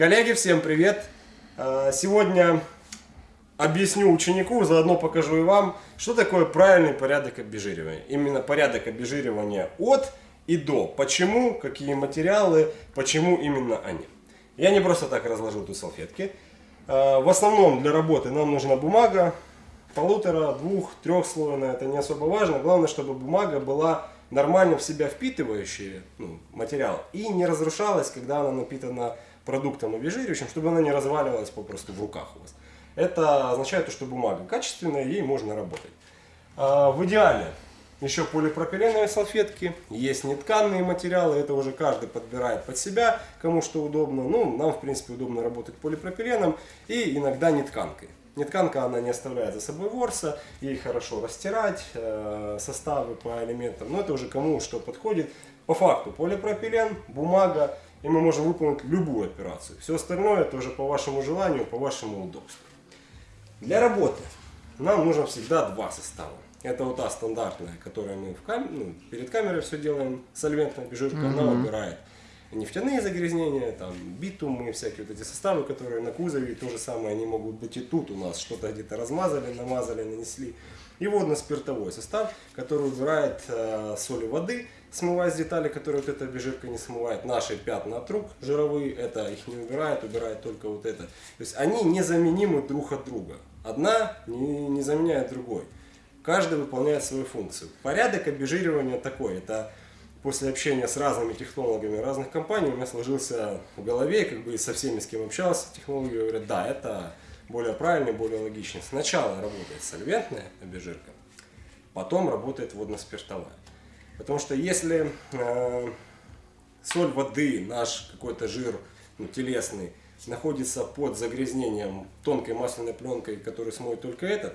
Коллеги, всем привет! А, Сегодня объясню ученику, заодно покажу и вам, что такое правильный порядок обезжиривания. Именно порядок обезжиривания от и до. Почему, какие материалы, почему именно они. Я не просто так разложил тут салфетки. А, В основном для работы нам нужна бумага, полутора, двух, трехслойная, это не особо важно. Главное, чтобы бумага была нормально в себя впитывающая ну, материал и не разрушалась, когда она напитана продуктом обезжиривающим, чтобы она не разваливалась попросту в руках у вас. Это означает, что бумага качественная, ей можно работать. А, В идеале еще полипропиленовые салфетки, есть нетканные материалы, это уже каждый подбирает под себя, кому что удобно. Ну, нам, в принципе, удобно работать полипропиленом и иногда нетканкой. Нетканка, она не оставляет за собой ворса, ей хорошо растирать э, составы по элементам, но это уже кому что подходит. По факту полипропилен, бумага, и мы можем выполнить любую операцию. Все остальное это уже по вашему желанию, по вашему удобству. Для работы нам нужно всегда два состава. Это вот та стандартная, которую мы в кам... ну, перед камерой все делаем, сольвентная обезжирка, она убирает нефтяные загрязнения, там, битумы, всякие вот эти составы, которые на кузове, то же самое, они могут быть и тут у нас, что-то где-то размазали, намазали, нанесли. И водно-спиртовой состав, который убирает э, соли воды, смывая с деталей, которые вот эта обезжирка не смывает. Наши пятна от рук жировые, это их не убирает, убирает только вот это. То есть они незаменимы друг от друга. Одна не, не заменяет другой. Каждый выполняет свою функцию. Порядок обезжиривания такой. Это после общения с разными технологами разных компаний у меня сложился в голове, как бы со всеми, с кем общался, технологи говорят, да, это более правильно, более логично. Сначала работает сольвентная обезжирка, потом работает водно-спиртовая. Потому что если э, соль воды, наш какой-то жир ну, телесный, находится под загрязнением тонкой масляной пленкой, которую смоет только этот,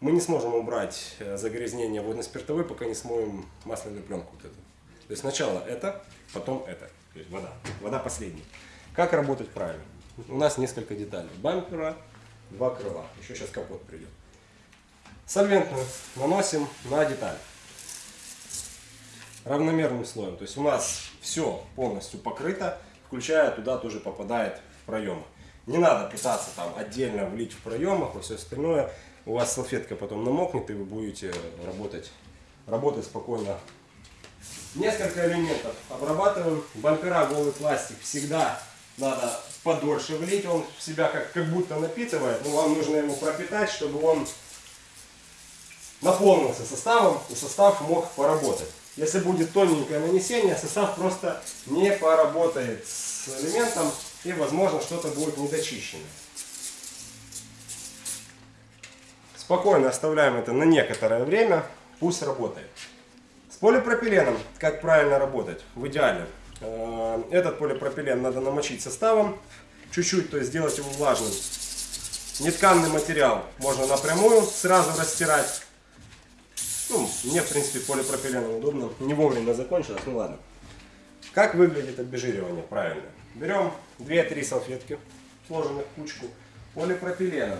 мы не сможем убрать э, загрязнение водно-спиртовой, пока не смоем масляную пленку вот эту. То есть сначала это, потом это. То есть вода. Вода последняя. Как работать правильно? У нас несколько деталей. Бампера, два крыла. Еще сейчас капот придет. Сольвентную наносим на деталь. Равномерным слоем. То есть у нас все полностью покрыто, включая туда тоже попадает в проемы. Не надо пытаться там отдельно влить в проемах и все остальное. У вас салфетка потом намокнет, и вы будете работать, работать спокойно Несколько элементов обрабатываем. Бампера голый пластик всегда надо подольше влить. Он в себя как, как будто напитывает, но вам нужно его пропитать, чтобы он наполнился составом и состав мог поработать. Если будет тоненькое нанесение, состав просто не поработает с элементом и возможно что-то будет недочищено. Спокойно оставляем это на некоторое время, пусть работает. С полипропиленом, как правильно работать, в идеале. Э, этот полипропилен надо намочить составом, чуть-чуть, то есть сделать его влажным. Нетканный материал можно напрямую сразу растирать. Ну, мне, в принципе, полипропиленом удобно. Не вовремя закончилось, ну ладно. Как выглядит обезжиривание правильно? Берем 2-3 салфетки, сложенных в кучку, полипропиленом.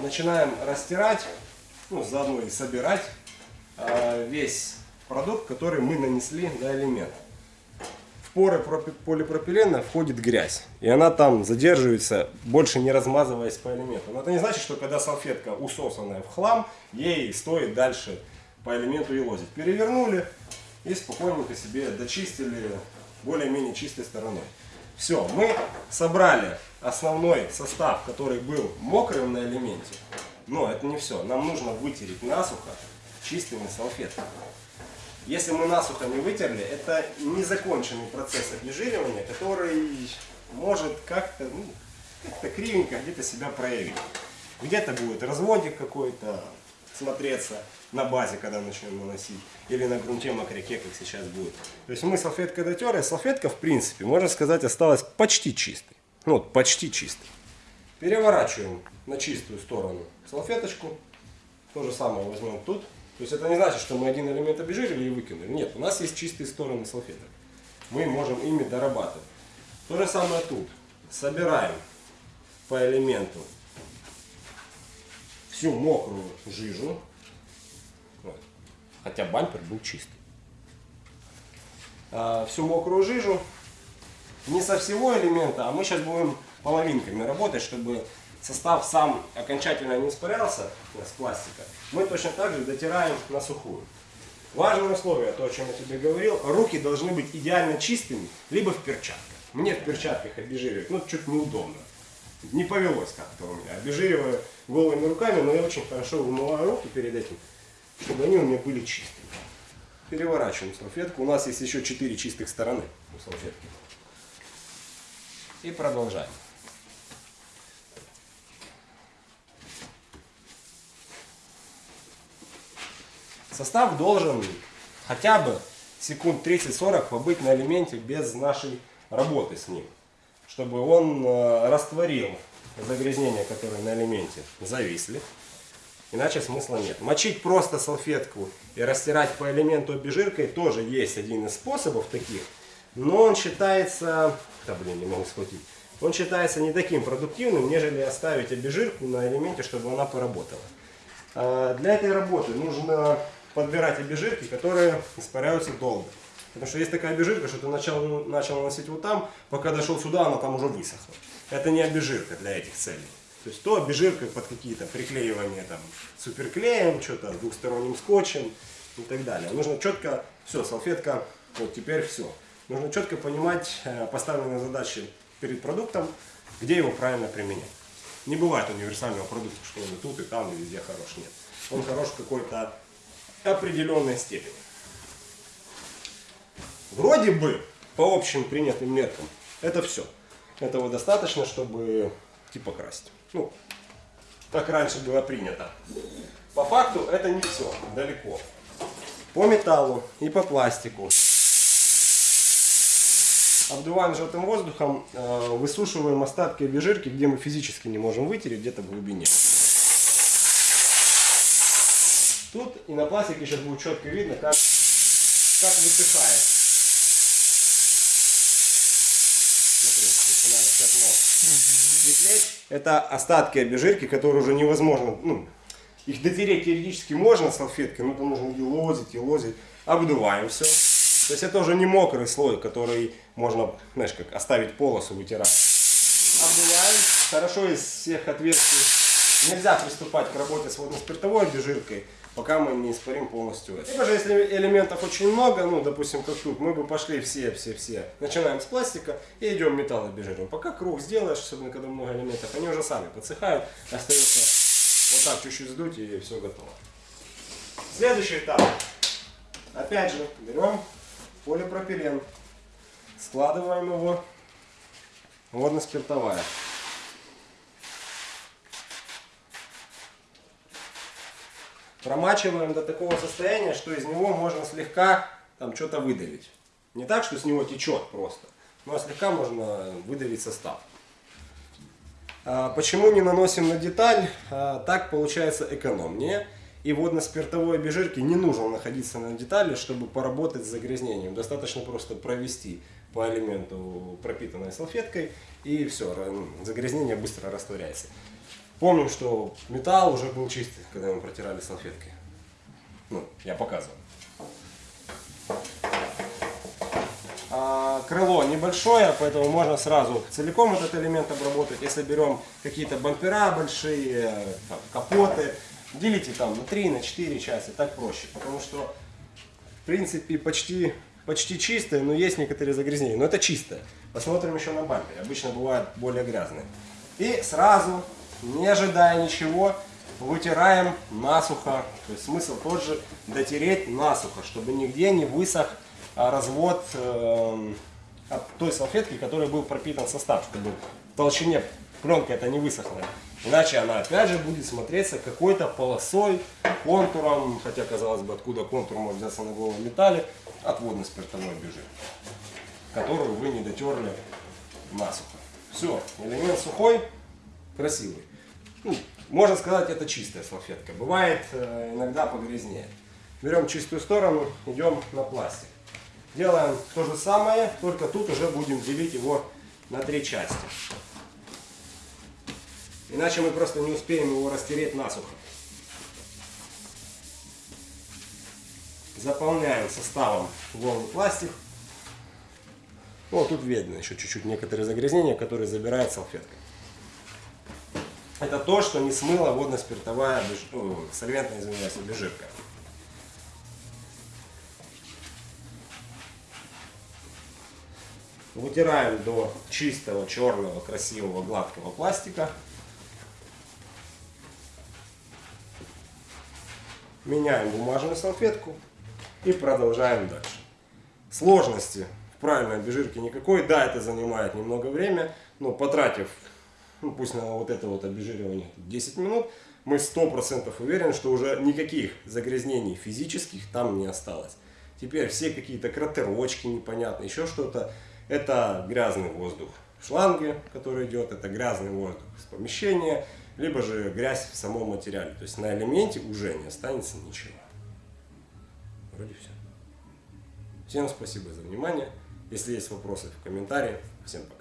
Начинаем растирать, ну, заодно и собирать э, весь продукт, который мы нанесли на элемент. Поры полипропилена входит грязь, и она там задерживается, больше не размазываясь по элементу. Но это не значит, что когда салфетка усосанная в хлам, ей стоит дальше по элементу и лозить. Перевернули и спокойненько себе дочистили более-менее чистой стороной. Все, мы собрали основной состав, который был мокрым на элементе. Но это не все. Нам нужно вытереть насухо чистыми салфетками. Если мы насухо не вытерли, это незаконченный процесс обезжиривания, который может как-то ну, как кривенько где-то себя проявить. Где-то будет разводик какой-то смотреться на базе, когда начнем наносить, или на грунте мокряке, как сейчас будет. То есть мы салфеткой дотерли, салфетка в принципе, можно сказать, осталась почти чистой. Ну, вот, почти чистой. Переворачиваем на чистую сторону салфеточку. То же самое возьмем тут. То есть это не значит, что мы один элемент обезжирили и выкинули. Нет, у нас есть чистые стороны салфеток. Мы можем ими дорабатывать. То же самое тут. Собираем по элементу всю мокрую жижу. Хотя бампер был чистый. А, всю мокрую жижу не со всего элемента, а мы сейчас будем половинками работать, чтобы состав сам окончательно не испарялся с пластика. Мы точно так же дотираем на сухую. Важное условие, то, о чем я тебе говорил, руки должны быть идеально чистыми, либо в перчатках. Мне в перчатках обезжиривать, ну, чуть неудобно. Не повелось как-то у меня. Обезжириваю голыми руками, но я очень хорошо вымываю руки перед этим, чтобы они у меня были чистыми. Переворачиваем салфетку. У нас есть еще 4 чистых стороны у салфетки. И продолжаем. Состав должен хотя бы секунд 30-40 побыть на элементе без нашей работы с ним. Чтобы он э, растворил загрязнения, которые на элементе зависли. Иначе смысла нет. Мочить просто салфетку и растирать по элементу обезжиркой тоже есть один из способов таких. Но он считается... Да блин, не могу схватить. Он считается не таким продуктивным, нежели оставить обезжирку на элементе, чтобы она поработала. А, для этой работы нужно подбирать обезжирки, которые испаряются долго. Потому что есть такая обезжирка, что ты начал, начал наносить вот там, пока дошел сюда, она там уже высохла. Это не обезжирка для этих целей. То есть то обезжирка под какие-то приклеивания там суперклеем, что-то двухсторонним скотчем и так далее. Нужно четко, все, салфетка, вот теперь все. Нужно четко понимать э, поставленные задачи перед продуктом, где его правильно применять. Не бывает универсального продукта, что он и тут, и там, и везде хорош. Нет. Он хорош какой-то определенной степени. Вроде бы, по общим принятым меркам, это все. Этого достаточно, чтобы типа красить. Ну, так раньше было принято. По факту это не все, далеко. По металлу и по пластику. Обдуваем желтым воздухом, э, высушиваем остатки обезжирки, где мы физически не можем вытереть, где-то в глубине. Тут и на пластике сейчас будет четко видно, как, как высыхает. Смотри, начинает пятно светлеть. Это остатки обезжирки, которые уже невозможно, ну, их дотереть теоретически можно салфеткой, но это нужно и лозить, и лозить. Обдуваем все. То есть это уже не мокрый слой, который можно, знаешь, как оставить полосу, вытирать. Обдуваем. Хорошо из всех отверстий. Нельзя приступать к работе с водно-спиртовой обезжиркой пока мы не испарим полностью это. Либо же, если элементов очень много, ну, допустим, как тут, мы бы пошли все-все-все. Начинаем с пластика и идем металлобежируем. Пока круг сделаешь, особенно когда много элементов, они уже сами подсыхают, остается вот так чуть-чуть сдуть и все готово. Следующий этап. Опять же, берем полипропилен, складываем его, водно-спиртовая. Промачиваем до такого состояния, что из него можно слегка там что-то выдавить. Не так, что с него течет просто, но слегка можно выдавить состав. А почему не наносим на деталь? А, так получается экономнее. И водно-спиртовой обезжирке не нужно находиться на детали, чтобы поработать с загрязнением. Достаточно просто провести по элементу пропитанной салфеткой и все, загрязнение быстро растворяется. Помним, что металл уже был чистый, когда мы протирали салфеткой. Ну, я показывал. А, крыло небольшое, поэтому можно сразу целиком этот элемент обработать. Если берем какие-то бампера большие, там, капоты, делите там на 3, на 4 части, так проще. Потому что, в принципе, почти, почти чистое, но есть некоторые загрязнения. Но это чистое. Посмотрим еще на бампере. Обычно бывают более грязные. И сразу не ожидая ничего, вытираем насухо. То есть смысл тот же дотереть насухо, чтобы нигде не высох а, развод э, от той салфетки, которой был пропитан состав, чтобы в толщине пленка это не высохла. Иначе она опять же будет смотреться какой-то полосой, контуром, хотя казалось бы откуда контур может взяться на голом металле, от водно-спиртовой бежи, которую вы не дотерли насухо. Все, элемент сухой, красивый. Ну, можно сказать, это чистая салфетка. Бывает э, иногда погрязнее. Берем чистую сторону, идем на пластик. Делаем то же самое, только тут уже будем делить его на три части. Иначе мы просто не успеем его растереть насухо. Заполняем составом голый пластик. Вот тут видно еще чуть-чуть некоторые загрязнения, которые забирает салфетка. Это то, что не смыла водно-спиртовая, ну, сольвентная, извиняюсь, обезжирка. Вытираем до чистого, черного, красивого, гладкого пластика. Меняем бумажную салфетку и продолжаем дальше. Сложности в правильной обезжирке никакой. Да, это занимает немного время, но потратив, ну, пусть на вот это вот обезжиривание 10 минут, мы 100% уверены, что уже никаких загрязнений физических там не осталось. Теперь все какие-то кратерочки непонятные, еще что-то, это грязный воздух в шланге, который идет, это грязный воздух из помещения, либо же грязь в самом материале. То есть на элементе уже не останется ничего. Вроде все. Всем спасибо за внимание. Если есть вопросы в комментариях, всем пока.